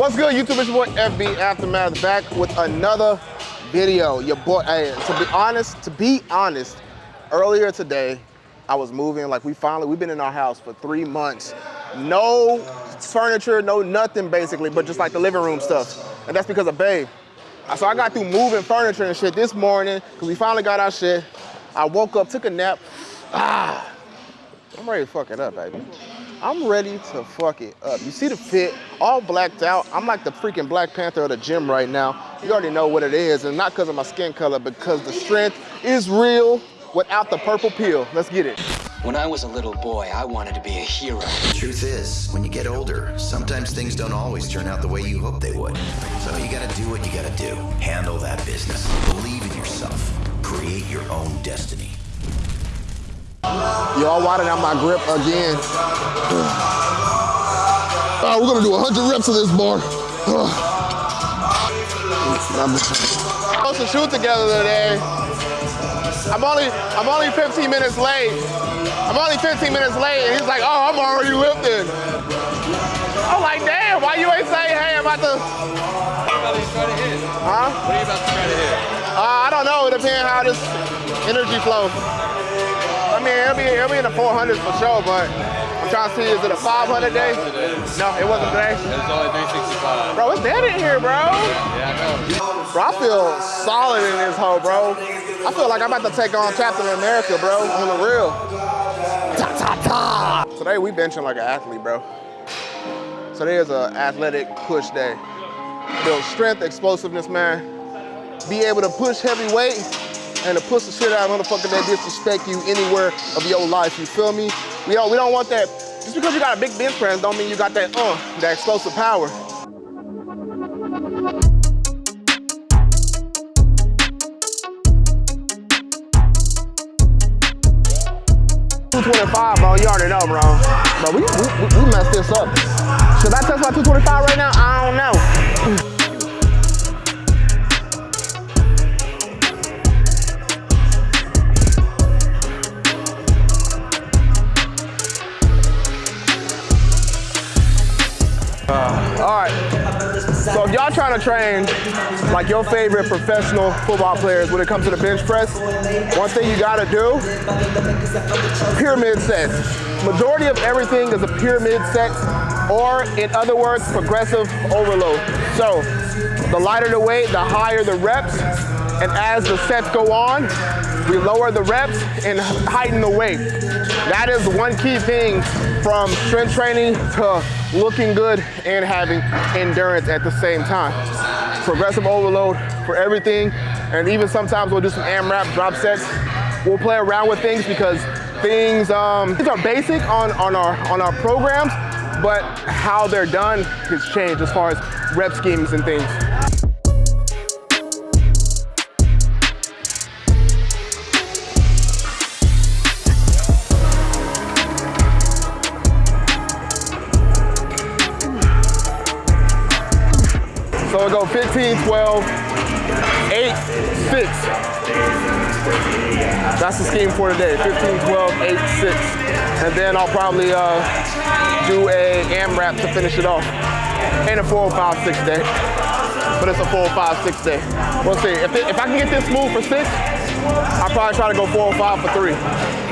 What's good, YouTube? It's your boy FB Aftermath back with another video. Your boy, hey, to be honest, to be honest, earlier today, I was moving, like we finally, we've been in our house for three months. No furniture, no nothing basically, but just like the living room stuff. And that's because of Babe. So I got through moving furniture and shit this morning, because we finally got our shit. I woke up, took a nap. Ah, I'm ready to fuck it up, baby. I'm ready to fuck it up. You see the fit, all blacked out. I'm like the freaking Black Panther of the gym right now. You already know what it is, and not because of my skin color, because the strength is real without the purple pill. Let's get it. When I was a little boy, I wanted to be a hero. The truth is, when you get older, sometimes things don't always turn out the way you hope they would. So you gotta do what you gotta do. Handle that business. Believe in yourself. Create your own destiny. Y'all widened out my grip again. All right, we're gonna do 100 reps of this bar. Supposed to shoot together today. I'm only, I'm only 15 minutes late. I'm only 15 minutes late, and he's like, oh, I'm already lifting. I'm like, damn, why you ain't say, hey, I'm about to. What are you about to hit? Huh? What are you about to try to hit? Uh, I don't know, it depends how this energy flows. I mean, it'll be, it'll be in the 400s for sure, but I'm trying to see, is it a 500 day? No, it wasn't today. It's only 365. Bro, it's dead in here, bro. Yeah, I know. Bro, I feel solid in this hole, bro. I feel like I'm about to take on Captain America, bro, on the real. Ta ta ta. Today we benching like an athlete, bro. Today is an athletic push day. Build strength, explosiveness, man. Be able to push heavy weight and to push the shit out of motherfucker that disrespect you anywhere of your life. You feel me? We don't we don't want that. Just because you got a big bench press don't mean you got that uh that explosive power. 225, bro. You already know, bro. Bro, we, we, we messed this up. Should I test my 225 right now? I don't know. All right. So if y'all trying to train like your favorite professional football players when it comes to the bench press, one thing you gotta do, pyramid sets. Majority of everything is a pyramid set, or in other words, progressive overload. So the lighter the weight, the higher the reps, and as the sets go on, we lower the reps and heighten the weight. That is one key thing from strength training to looking good and having endurance at the same time. Progressive overload for everything, and even sometimes we'll do some AMRAP drop sets. We'll play around with things because things, um, things are basic on, on, our, on our programs, but how they're done has changed as far as rep schemes and things. 15, 12, 8, 6. That's the scheme for today. 15, 12, 8, 6. And then I'll probably uh, do a AMRAP to finish it off. And a 4, 5, 6 day. But it's a 4, 5, 6 day. We'll see. If, it, if I can get this smooth for 6, I'll probably try to go 4 or 5 for 3.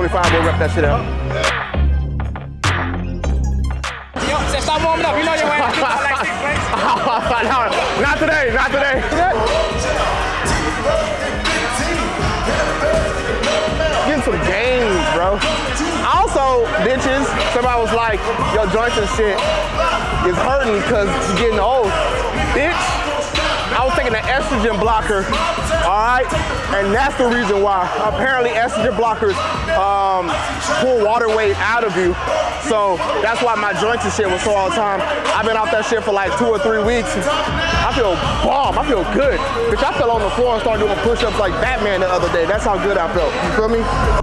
25, we'll wrap that shit up. Yo, stop warming up. You know you're wearing like six no, not today, not today. Getting some games, bro. Also, bitches, somebody was like, your joints and shit is hurting because you're getting old. Bitch. I was taking an estrogen blocker, all right? And that's the reason why. Apparently estrogen blockers um, pull water weight out of you. So that's why my joints and shit was sore all the time. I've been off that shit for like two or three weeks. I feel bomb, I feel good. Bitch, I fell on the floor and started doing push-ups like Batman the other day. That's how good I felt, you feel me?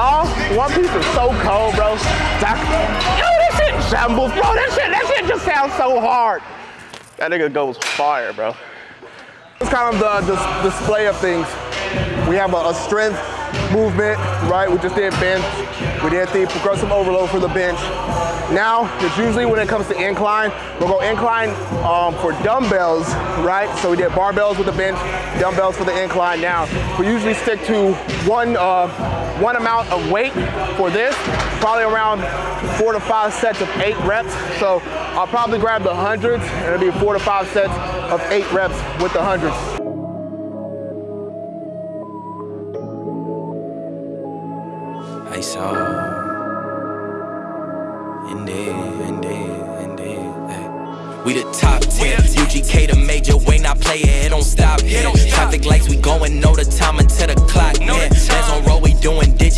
One Piece is so cold, bro. Yo, that shit shambles, bro. That shit, that shit just sounds so hard. That nigga goes fire, bro. It's kind of the, the display of things. We have a, a strength movement, right? We just did bench. We did the progressive overload for the bench. Now, it's usually when it comes to incline, we'll go incline um, for dumbbells, right? So we did barbells with the bench, dumbbells for the incline. Now, we usually stick to one, uh, one amount of weight for this, probably around four to five sets of eight reps. So I'll probably grab the hundreds, and it'll be four to five sets of eight reps with the hundreds. I saw indeed, indeed, indeed. ay. We the top 10, UGK the major way, not play it, it don't stop here. Traffic lights, we going, know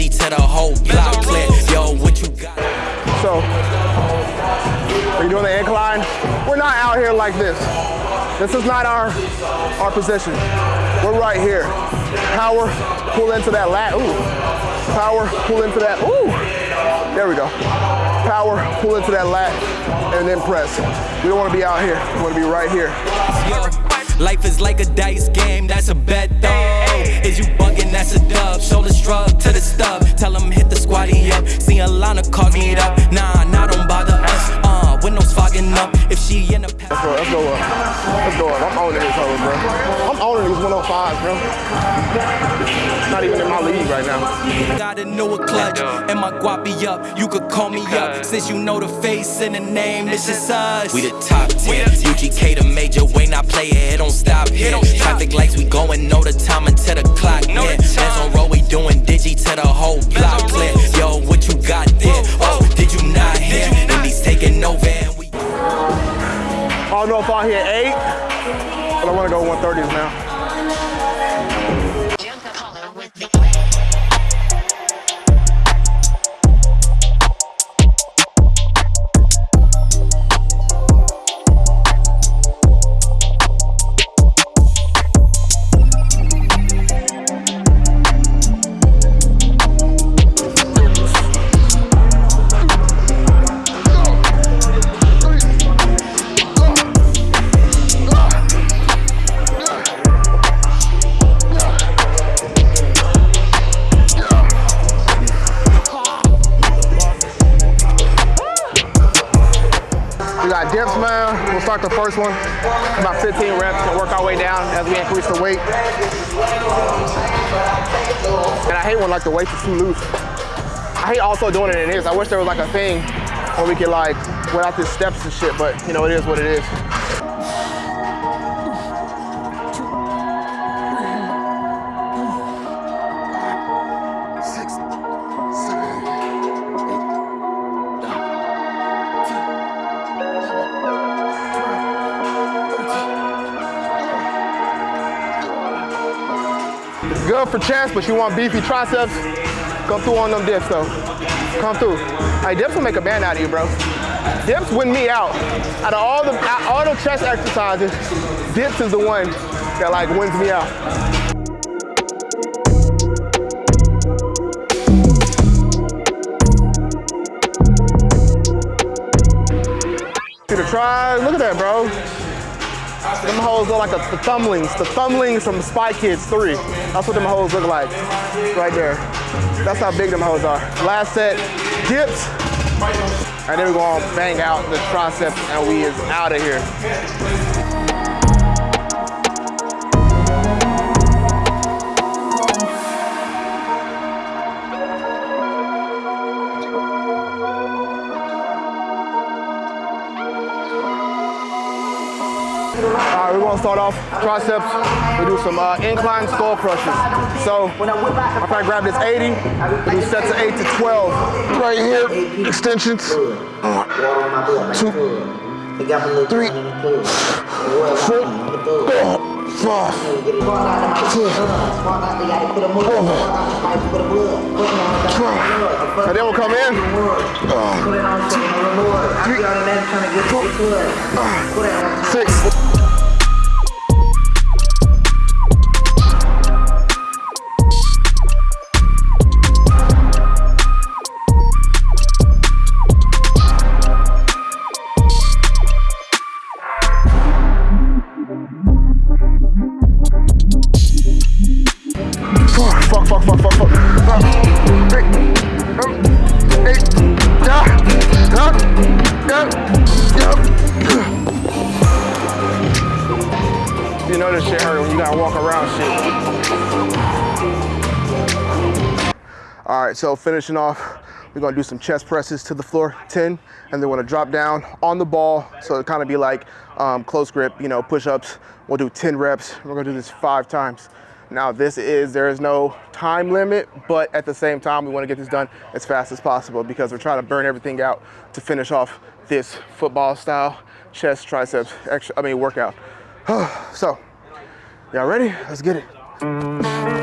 to the whole block clear. Yo, what you got? So, are you doing the incline? We're not out here like this. This is not our, our position. We're right here. Power, pull into that lat, ooh. Power, pull into that, ooh. There we go. Power, pull into that lat, and then press. We don't wanna be out here, we wanna be right here. Yo, life is like a dice game, that's a bet though. Is you bugging, that's a dub. Shoulder shrug to the stub. Tell them hit the squatty up. See a line of cars meet up. Nah, nah, don't bother windows fogging up. If she in a Let's go, let's go up. Let's go up. I'm owning this hoe, bro. I'm owning these 105s, bro. Not even in my league right now. Got a newer clutch and my guapi up. You could call me up since you know the face and the name. It's just us. We the top 10. UGK the major way, not play it. It don't stop here. Traffic lights, we going, know the time until the clock hit. Hands on roll, we doing digi to the whole block clear. Yo, what you got there? Oh, did you not hear? Indies taking over and we. I don't know if I'll hit eight, but I want to go 130s now. The first one. About 15 reps. Gonna work our way down as we increase the weight. And I hate when like the weight is too loose. I hate also doing it in this. I wish there was like a thing where we could like without the steps and shit, but you know, it is what it is. Good for chest, but you want beefy triceps, come through on them dips though. Come through. Hey, dips will make a man out of you, bro. Dips win me out. Out of all the all the chest exercises, dips is the one that like wins me out. See the tries? Look at that, bro. Them hoes look like a, the thumblings, the thumblings from Spy Kids 3. That's what them hoes look like, right there. That's how big them hoes are. Last set, dips, And then we're gonna bang out the triceps and we is out of here. Start off triceps. We do some uh, incline skull crushes. So I'm trying grab this 80. We do sets of eight to 12. Right here, extensions. Two, three, four, five, And then we'll come in. Six. So finishing off, we're gonna do some chest presses to the floor, 10, and then we're gonna drop down on the ball. So it kind of be like um, close grip, you know, push-ups. We'll do 10 reps. We're gonna do this five times. Now this is, there is no time limit, but at the same time, we wanna get this done as fast as possible because we're trying to burn everything out to finish off this football style chest, triceps, extra, I mean workout. so, y'all ready? Let's get it.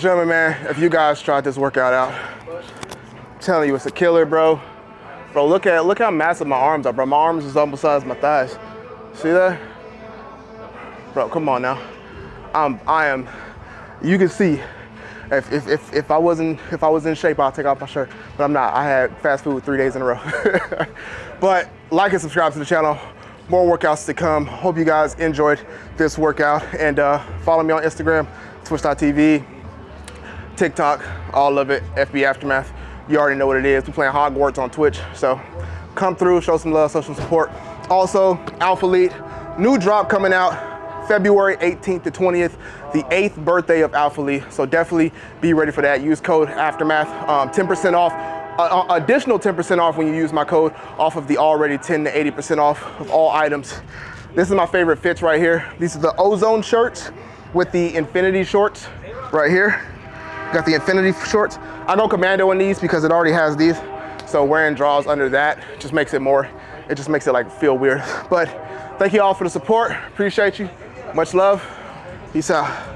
Gentlemen, man. If you guys tried this workout out, I'm telling you, it's a killer, bro. Bro, look at look how massive my arms are, bro. My arms is almost size my thighs. See that? Bro, come on now. I'm I am you can see if, if, if, if I wasn't if I was in shape, I'll take off my shirt. But I'm not. I had fast food three days in a row. but like and subscribe to the channel. More workouts to come. Hope you guys enjoyed this workout. And uh, follow me on Instagram, twitch.tv, TikTok, all of it, FB Aftermath. You already know what it is. We're playing Hogwarts on Twitch. So come through, show some love, show some support. Also, Alphalete, new drop coming out February 18th to 20th, the eighth birthday of Alphalete. So definitely be ready for that. Use code Aftermath, um, 10% off. Uh, uh, additional 10% off when you use my code off of the already 10 to 80% off of all items. This is my favorite fits right here. These are the Ozone shirts with the Infinity shorts right here. Got the Infinity shorts. I go commando in these because it already has these. So wearing draws under that just makes it more, it just makes it like feel weird. But thank you all for the support. Appreciate you. Much love. Peace out.